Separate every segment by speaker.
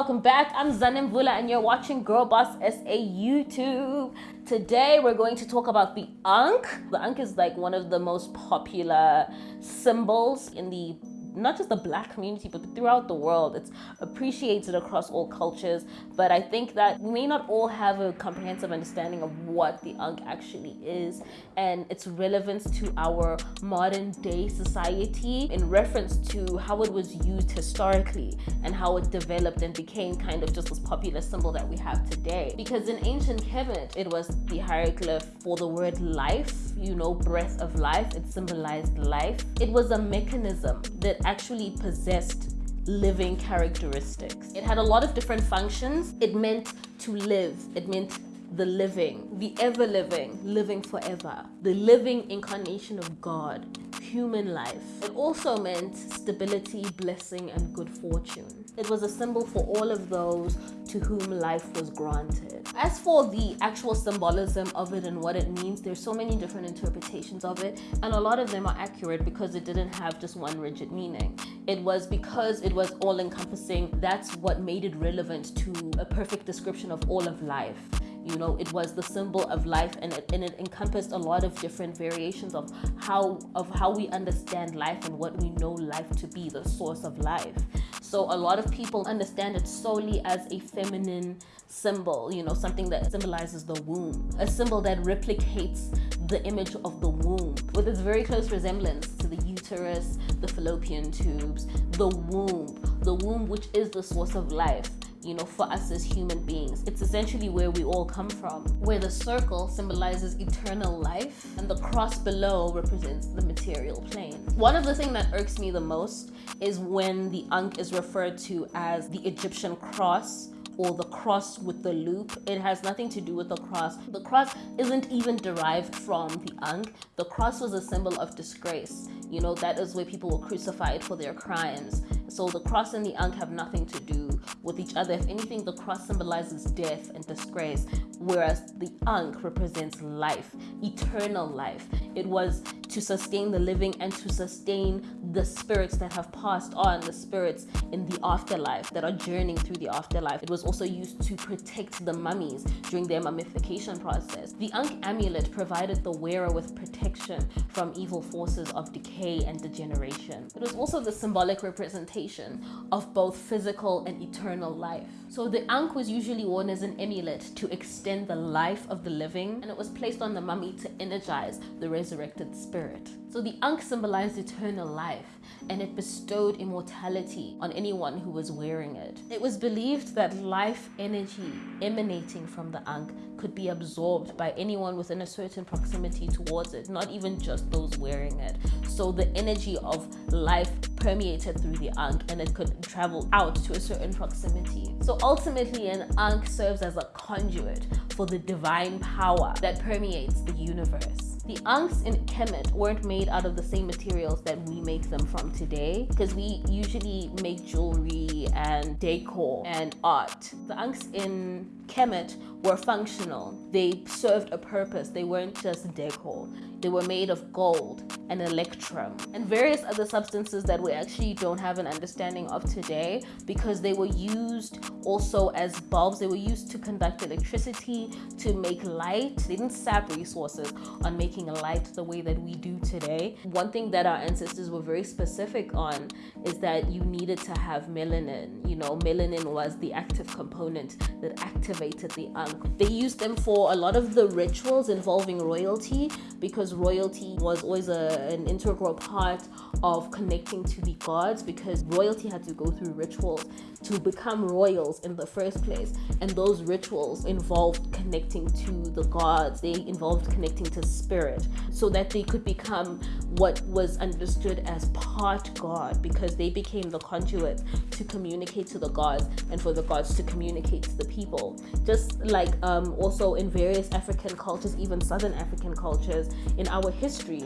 Speaker 1: welcome back. I'm Zanem Vula and you're watching Girl Boss SA YouTube. Today we're going to talk about the Ankh. The Ankh is like one of the most popular symbols in the not just the black community but throughout the world it's appreciated across all cultures. But i think that we may not all have a comprehensive understanding of what the ankh actually is and its relevance to our modern day society in reference to how it was used historically and how it developed and became kind of just this popular symbol that we have today. Because in ancient kemet it was the hieroglyph for the word life you know breath of life. It symbolized life. It was a mechanism that actually possessed living characteristics. It had a lot of different functions. It meant to live. It meant the living, the ever living, living forever, the living incarnation of God, human life. It also meant stability, blessing, and good fortune. It was a symbol for all of those to whom life was granted. As for the actual symbolism of it and what it means, there's so many different interpretations of it, and a lot of them are accurate because it didn't have just one rigid meaning. It was because it was all encompassing, that's what made it relevant to a perfect description of all of life you know it was the symbol of life and it, and it encompassed a lot of different variations of how of how we understand life and what we know life to be the source of life. So a lot of people understand it solely as a feminine symbol you know something that symbolizes the womb a symbol that replicates the image of the womb with its very close resemblance to the uterus the fallopian tubes the womb the womb which is the source of life you know, for us as human beings. It's essentially where we all come from, where the circle symbolizes eternal life and the cross below represents the material plane. One of the things that irks me the most is when the Ankh is referred to as the Egyptian cross or the cross with the loop. It has nothing to do with the cross. The cross isn't even derived from the Ankh. The cross was a symbol of disgrace. You know, that is where people were crucified for their crimes. So the cross and the Ankh have nothing to do with each other. If anything, the cross symbolizes death and disgrace, whereas the Ankh represents life, eternal life. It was to sustain the living and to sustain the spirits that have passed on, the spirits in the afterlife that are journeying through the afterlife. It was also used to protect the mummies during their mummification process. The Ankh amulet provided the wearer with protection from evil forces of decay and degeneration. It was also the symbolic representation of both physical and eternal life. So the Ankh was usually worn as an amulet to extend the life of the living and it was placed on the mummy to energize the resurrected spirit. So the Ankh symbolized eternal life and it bestowed immortality on anyone who was wearing it. It was believed that life energy emanating from the Ankh could be absorbed by anyone within a certain proximity towards it, not even just those wearing it. So the energy of life permeated through the Ankh and it could travel out to a certain proximity. So ultimately an Ankh serves as a conduit for the divine power that permeates the universe. The Ankhs in Kemet weren't made out of the same materials that we make them from today because we usually make jewelry and decor and art. The Ankhs in Kemet were functional. They served a purpose. They weren't just decor. They were made of gold and electrum and various other substances that we actually don't have an understanding of today because they were used also as bulbs. They were used to conduct electricity, to make light. They didn't sap resources on making light the way that we do today. One thing that our ancestors were very specific on is that you needed to have melanin. You know, melanin was the active component that activated the Ankh. They used them for a lot of the rituals involving royalty because royalty was always a, an integral part of connecting to the gods because royalty had to go through rituals to become royals in the first place. And those rituals involved connecting to the gods, they involved connecting to spirit so that they could become what was understood as part God because they became the conduit to communicate to the gods and for the gods to communicate to the people. Just like um, also in various African cultures, even Southern African cultures, in our history,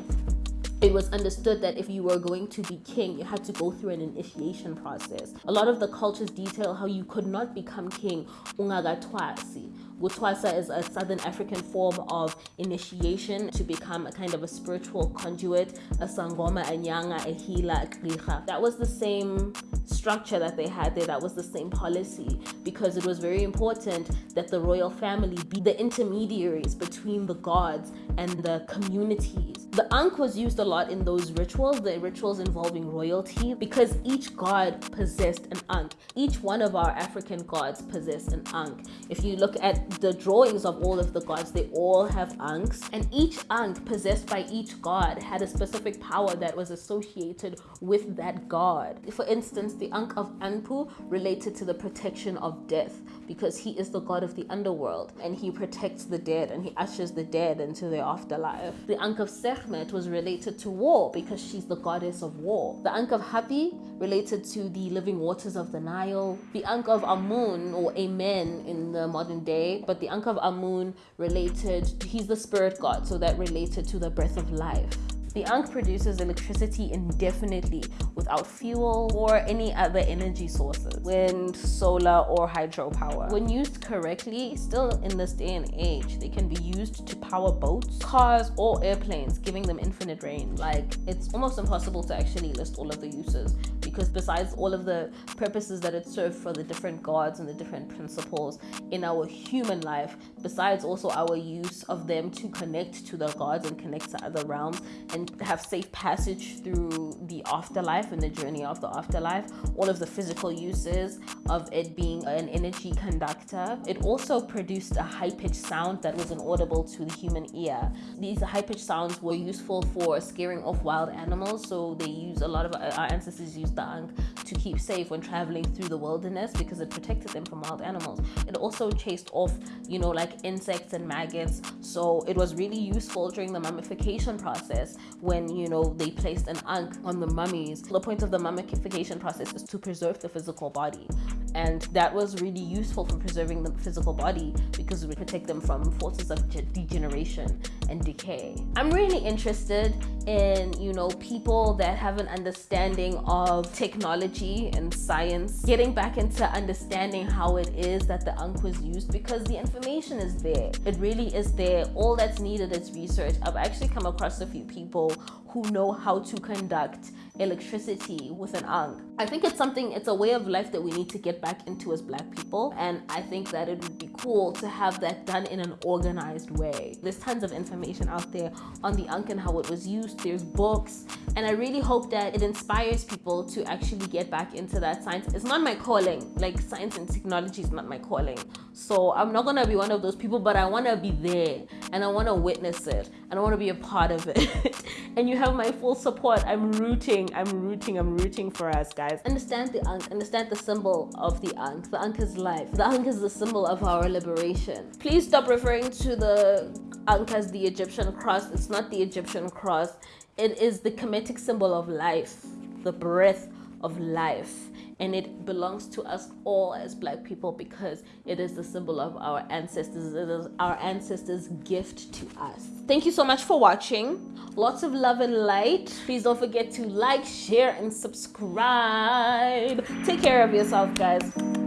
Speaker 1: it was understood that if you were going to be king, you had to go through an initiation process. A lot of the cultures detail how you could not become king ungagatwasi. Gutwasa is a Southern African form of initiation to become a kind of a spiritual conduit, a sangoma, a nyanga, a healer, a. That was the same structure that they had there that was the same policy because it was very important that the royal family be the intermediaries between the gods and the communities. The Ankh was used a lot in those rituals, the rituals involving royalty, because each god possessed an Ankh. Each one of our African gods possessed an Ankh. If you look at the drawings of all of the gods, they all have Ankhs, and each Ankh possessed by each god had a specific power that was associated with that god. For instance, the Ankh of Anpu related to the protection of death because he is the god of the underworld and he protects the dead and he ushers the dead into their afterlife. The Ankh of Was related to war because she's the goddess of war. The Ankh of Hapi related to the living waters of the Nile. The Ankh of Amun or Amen in the modern day, but the Ankh of Amun related, he's the spirit god, so that related to the breath of life. The Ankh produces electricity indefinitely without fuel or any other energy sources, wind, solar, or hydropower. When used correctly, still in this day and age, they can be used to power boats, cars, or airplanes, giving them infinite range. Like, it's almost impossible to actually list all of the uses because besides all of the purposes that it served for the different gods and the different principles in our human life, besides also our use of them to connect to the gods and connect to other realms and have safe passage through the afterlife and the journey of the afterlife, all of the physical uses of it being an energy conductor. It also produced a high-pitched sound that was inaudible to the human ear. These high-pitched sounds were useful for scaring off wild animals, so they use a lot of our ancestors used the ankh to keep safe when traveling through the wilderness because it protected them from wild animals. It also chased off, you know, like insects and maggots, so it was really useful during the mummification process when you know they placed an ankh on the mummies. The point of the mummification process is to preserve the physical body and that was really useful for preserving the physical body because would protect them from forces of degeneration and decay. I'm really interested in, you know, people that have an understanding of technology and science, getting back into understanding how it is that the Ankh was used because the information is there. It really is there. All that's needed is research. I've actually come across a few people who know how to conduct electricity with an ankh. I think it's something, it's a way of life that we need to get back into as black people. And I think that it would be cool to have that done in an organized way. There's tons of information out there on the ankh and how it was used. There's books. And I really hope that it inspires people to actually get back into that science. It's not my calling. Like science and technology is not my calling. So I'm not gonna be one of those people, but I wanna be there and I wanna witness it and I wanna be a part of it. and you have my full support. I'm rooting, I'm rooting, I'm rooting for us, guys. Understand the Ankh, understand the symbol of the Ankh. The Ankh is life. The Ankh is the symbol of our liberation. Please stop referring to the Ankh as the Egyptian cross. It's not the Egyptian cross. It is the Kemetic symbol of life, the breath of life. And it belongs to us all as black people because it is the symbol of our ancestors. It is our ancestors gift to us. Thank you so much for watching. Lots of love and light. Please don't forget to like share and subscribe. Take care of yourself guys